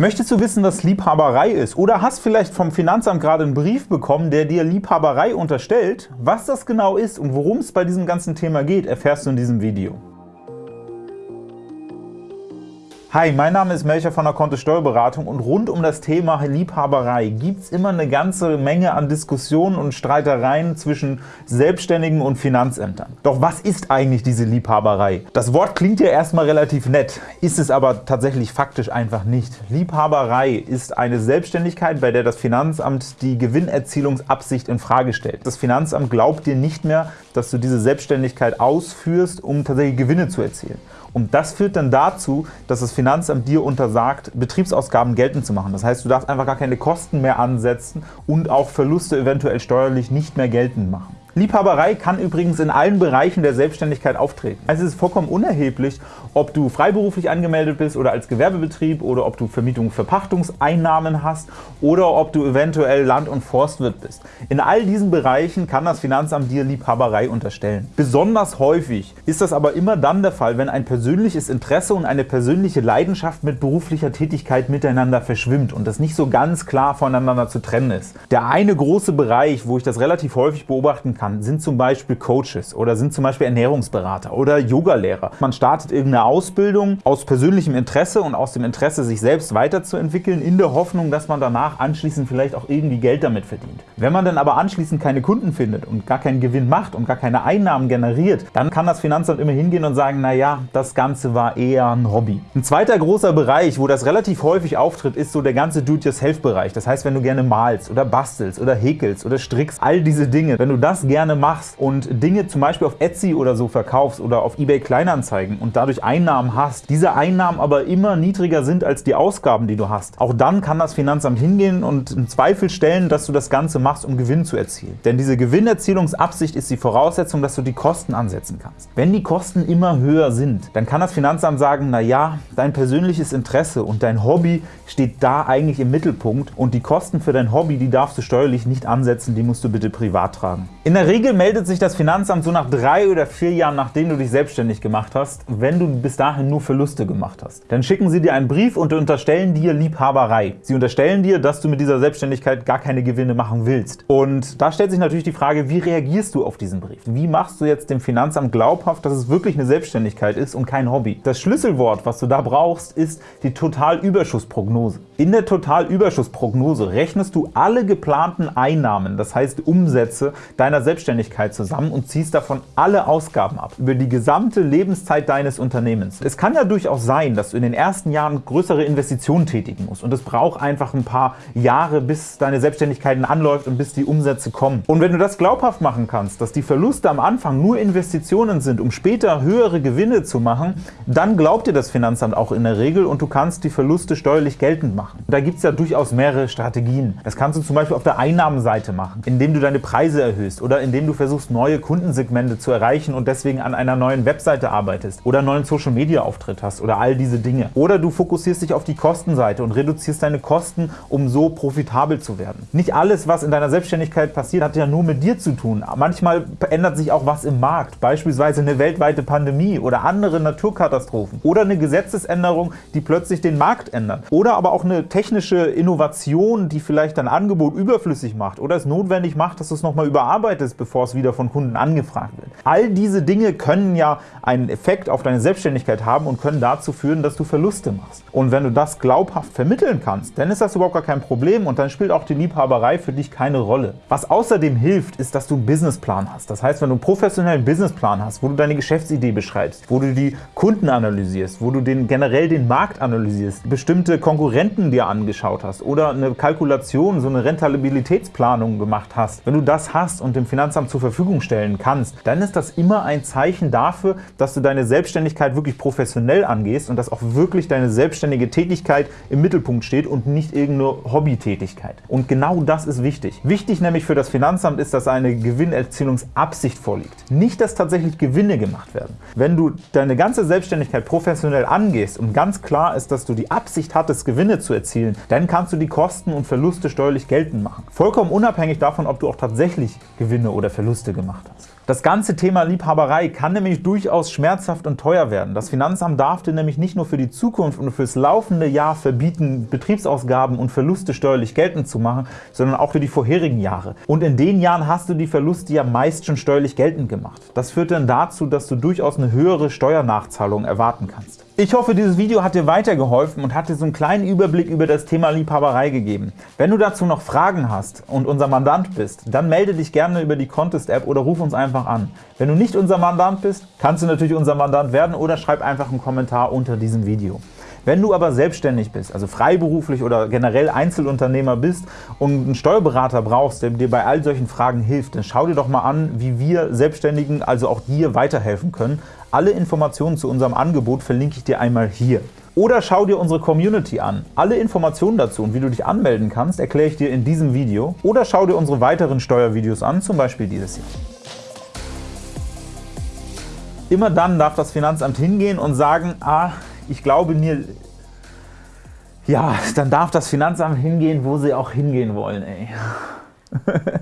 Möchtest du wissen, was Liebhaberei ist? Oder hast vielleicht vom Finanzamt gerade einen Brief bekommen, der dir Liebhaberei unterstellt? Was das genau ist und worum es bei diesem ganzen Thema geht, erfährst du in diesem Video. Hi, mein Name ist Melcher von der Kontto Steuerberatung und rund um das Thema Liebhaberei gibt es immer eine ganze Menge an Diskussionen und Streitereien zwischen Selbstständigen und Finanzämtern. Doch was ist eigentlich diese Liebhaberei? Das Wort klingt ja erstmal relativ nett, ist es aber tatsächlich faktisch einfach nicht. Liebhaberei ist eine Selbstständigkeit, bei der das Finanzamt die Gewinnerzielungsabsicht in Frage stellt. Das Finanzamt glaubt dir nicht mehr, dass du diese Selbstständigkeit ausführst, um tatsächlich Gewinne zu erzielen. Und das führt dann dazu, dass das Finanzamt dir untersagt, Betriebsausgaben geltend zu machen. Das heißt, du darfst einfach gar keine Kosten mehr ansetzen und auch Verluste eventuell steuerlich nicht mehr geltend machen. Liebhaberei kann übrigens in allen Bereichen der Selbstständigkeit auftreten. Also es ist vollkommen unerheblich, ob du freiberuflich angemeldet bist oder als Gewerbebetrieb oder ob du Vermietung Verpachtungseinnahmen hast oder ob du eventuell Land- und Forstwirt bist. In all diesen Bereichen kann das Finanzamt dir Liebhaberei unterstellen. Besonders häufig ist das aber immer dann der Fall, wenn ein persönliches Interesse und eine persönliche Leidenschaft mit beruflicher Tätigkeit miteinander verschwimmt und das nicht so ganz klar voneinander zu trennen ist. Der eine große Bereich, wo ich das relativ häufig beobachten kann, sind zum Beispiel Coaches oder sind zum Beispiel Ernährungsberater oder Yogalehrer. Man startet irgendeine Ausbildung aus persönlichem Interesse und aus dem Interesse, sich selbst weiterzuentwickeln, in der Hoffnung, dass man danach anschließend vielleicht auch irgendwie Geld damit verdient. Wenn man dann aber anschließend keine Kunden findet und gar keinen Gewinn macht und gar keine Einnahmen generiert, dann kann das Finanzamt immer hingehen und sagen, naja, das Ganze war eher ein Hobby. Ein zweiter großer Bereich, wo das relativ häufig auftritt, ist so der ganze Do-it-yourself-Bereich. Das heißt, wenn du gerne malst oder bastelst oder häkelst oder strickst, all diese Dinge, wenn du das gerne machst und Dinge zum Beispiel auf Etsy oder so verkaufst oder auf eBay Kleinanzeigen und dadurch Einnahmen hast, diese Einnahmen aber immer niedriger sind als die Ausgaben, die du hast, auch dann kann das Finanzamt hingehen und in Zweifel stellen, dass du das Ganze machst, um Gewinn zu erzielen. Denn diese Gewinnerzielungsabsicht ist die Voraussetzung, dass du die Kosten ansetzen kannst. Wenn die Kosten immer höher sind, dann kann das Finanzamt sagen, na ja, dein persönliches Interesse und dein Hobby steht da eigentlich im Mittelpunkt und die Kosten für dein Hobby, die darfst du steuerlich nicht ansetzen, die musst du bitte privat tragen. In der Regel meldet sich das Finanzamt so nach drei oder vier Jahren, nachdem du dich selbstständig gemacht hast, wenn du bis dahin nur Verluste gemacht hast. Dann schicken sie dir einen Brief und unterstellen dir Liebhaberei. Sie unterstellen dir, dass du mit dieser Selbstständigkeit gar keine Gewinne machen willst. Und da stellt sich natürlich die Frage, wie reagierst du auf diesen Brief? Wie machst du jetzt dem Finanzamt glaubhaft, dass es wirklich eine Selbstständigkeit ist und kein Hobby? Das Schlüsselwort, was du da brauchst, ist die Totalüberschussprognose. In der Totalüberschussprognose rechnest du alle geplanten Einnahmen, das heißt Umsätze, deiner zusammen und ziehst davon alle Ausgaben ab, über die gesamte Lebenszeit deines Unternehmens. Es kann ja durchaus sein, dass du in den ersten Jahren größere Investitionen tätigen musst und es braucht einfach ein paar Jahre, bis deine Selbstständigkeit anläuft und bis die Umsätze kommen. Und wenn du das glaubhaft machen kannst, dass die Verluste am Anfang nur Investitionen sind, um später höhere Gewinne zu machen, dann glaubt dir das Finanzamt auch in der Regel und du kannst die Verluste steuerlich geltend machen. Da gibt es ja durchaus mehrere Strategien. Das kannst du zum Beispiel auf der Einnahmenseite machen, indem du deine Preise erhöhst oder indem du versuchst, neue Kundensegmente zu erreichen und deswegen an einer neuen Webseite arbeitest oder einen neuen Social-Media-Auftritt hast oder all diese Dinge. Oder du fokussierst dich auf die Kostenseite und reduzierst deine Kosten, um so profitabel zu werden. Nicht alles, was in deiner Selbstständigkeit passiert, hat ja nur mit dir zu tun. Manchmal ändert sich auch was im Markt, beispielsweise eine weltweite Pandemie oder andere Naturkatastrophen oder eine Gesetzesänderung, die plötzlich den Markt ändert. Oder aber auch eine technische Innovation, die vielleicht dein Angebot überflüssig macht oder es notwendig macht, dass du es nochmal überarbeitest, bevor es wieder von Kunden angefragt wird. All diese Dinge können ja einen Effekt auf deine Selbstständigkeit haben und können dazu führen, dass du Verluste machst. Und wenn du das glaubhaft vermitteln kannst, dann ist das überhaupt gar kein Problem und dann spielt auch die Liebhaberei für dich keine Rolle. Was außerdem hilft, ist, dass du einen Businessplan hast. Das heißt, wenn du einen professionellen Businessplan hast, wo du deine Geschäftsidee beschreibst, wo du die Kunden analysierst, wo du den, generell den Markt analysierst, bestimmte Konkurrenten dir angeschaut hast oder eine Kalkulation, so eine Rentabilitätsplanung gemacht hast, wenn du das hast und dem Finanzamt zur Verfügung stellen kannst, dann ist das immer ein Zeichen dafür, dass du deine Selbstständigkeit wirklich professionell angehst und dass auch wirklich deine selbstständige Tätigkeit im Mittelpunkt steht und nicht irgendeine Hobbytätigkeit. Und genau das ist wichtig. Wichtig nämlich für das Finanzamt ist, dass eine Gewinnerzielungsabsicht vorliegt. Nicht, dass tatsächlich Gewinne gemacht werden. Wenn du deine ganze Selbstständigkeit professionell angehst und ganz klar ist, dass du die Absicht hattest, Gewinne zu erzielen, dann kannst du die Kosten und Verluste steuerlich geltend machen. Vollkommen unabhängig davon, ob du auch tatsächlich Gewinne oder Verluste gemacht hast. Das ganze Thema Liebhaberei kann nämlich durchaus schmerzhaft und teuer werden. Das Finanzamt darf dir nämlich nicht nur für die Zukunft und fürs laufende Jahr verbieten, Betriebsausgaben und Verluste steuerlich geltend zu machen, sondern auch für die vorherigen Jahre. Und in den Jahren hast du die Verluste ja meist schon steuerlich geltend gemacht. Das führt dann dazu, dass du durchaus eine höhere Steuernachzahlung erwarten kannst. Ich hoffe, dieses Video hat dir weitergeholfen und hat dir so einen kleinen Überblick über das Thema Liebhaberei gegeben. Wenn du dazu noch Fragen hast und unser Mandant bist, dann melde dich gerne über die Contest-App oder ruf uns einfach an. Wenn du nicht unser Mandant bist, kannst du natürlich unser Mandant werden oder schreib einfach einen Kommentar unter diesem Video. Wenn du aber selbstständig bist, also freiberuflich oder generell Einzelunternehmer bist und einen Steuerberater brauchst, der dir bei all solchen Fragen hilft, dann schau dir doch mal an, wie wir Selbstständigen, also auch dir, weiterhelfen können. Alle Informationen zu unserem Angebot verlinke ich dir einmal hier. Oder schau dir unsere Community an. Alle Informationen dazu und wie du dich anmelden kannst, erkläre ich dir in diesem Video. Oder schau dir unsere weiteren Steuervideos an, zum Beispiel dieses hier. Immer dann darf das Finanzamt hingehen und sagen, ah, ich glaube mir, ja, dann darf das Finanzamt hingehen, wo sie auch hingehen wollen, ey.